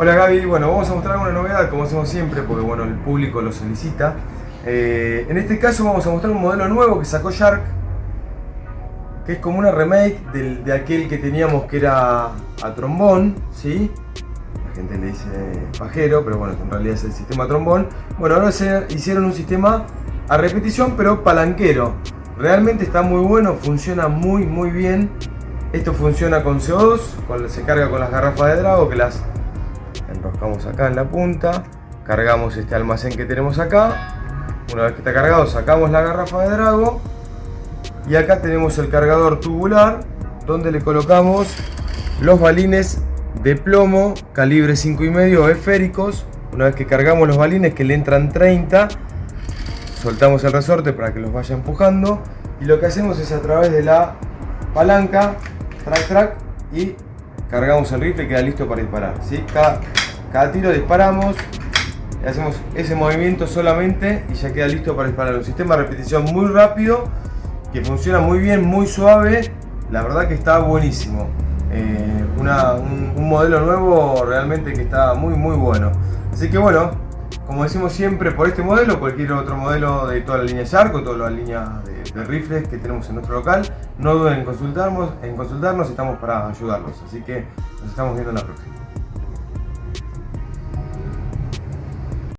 Hola Gaby, bueno, vamos a mostrar una novedad como hacemos siempre porque bueno, el público lo solicita. Eh, en este caso vamos a mostrar un modelo nuevo que sacó Shark, que es como una remake de aquel que teníamos que era a trombón, ¿sí? La gente le dice pajero, pero bueno, en realidad es el sistema trombón. Bueno, ahora se hicieron un sistema a repetición, pero palanquero. Realmente está muy bueno, funciona muy muy bien. Esto funciona con CO2, cuando se carga con las garrafas de Drago que las enroscamos acá en la punta, cargamos este almacén que tenemos acá, una vez que está cargado sacamos la garrafa de Drago y acá tenemos el cargador tubular donde le colocamos los balines de plomo calibre 5,5 esféricos. Una vez que cargamos los balines que le entran 30 soltamos el resorte para que los vaya empujando. Y lo que hacemos es a través de la palanca track track y cargamos el rifle y queda listo para disparar ¿sí? cada, cada tiro disparamos hacemos ese movimiento solamente y ya queda listo para disparar. Un sistema de repetición muy rápido que funciona muy bien, muy suave. La verdad que está buenísimo. Eh, un, un modelo nuevo realmente que está muy muy bueno. Así que bueno como decimos siempre, por este modelo, cualquier otro modelo de toda la línea Shark o toda la línea de, rifles que tenemos en nuestro local, no duden en consultarnos, en consultarnos, estamos para ayudarlos. Así que nos estamos viendo en la próxima.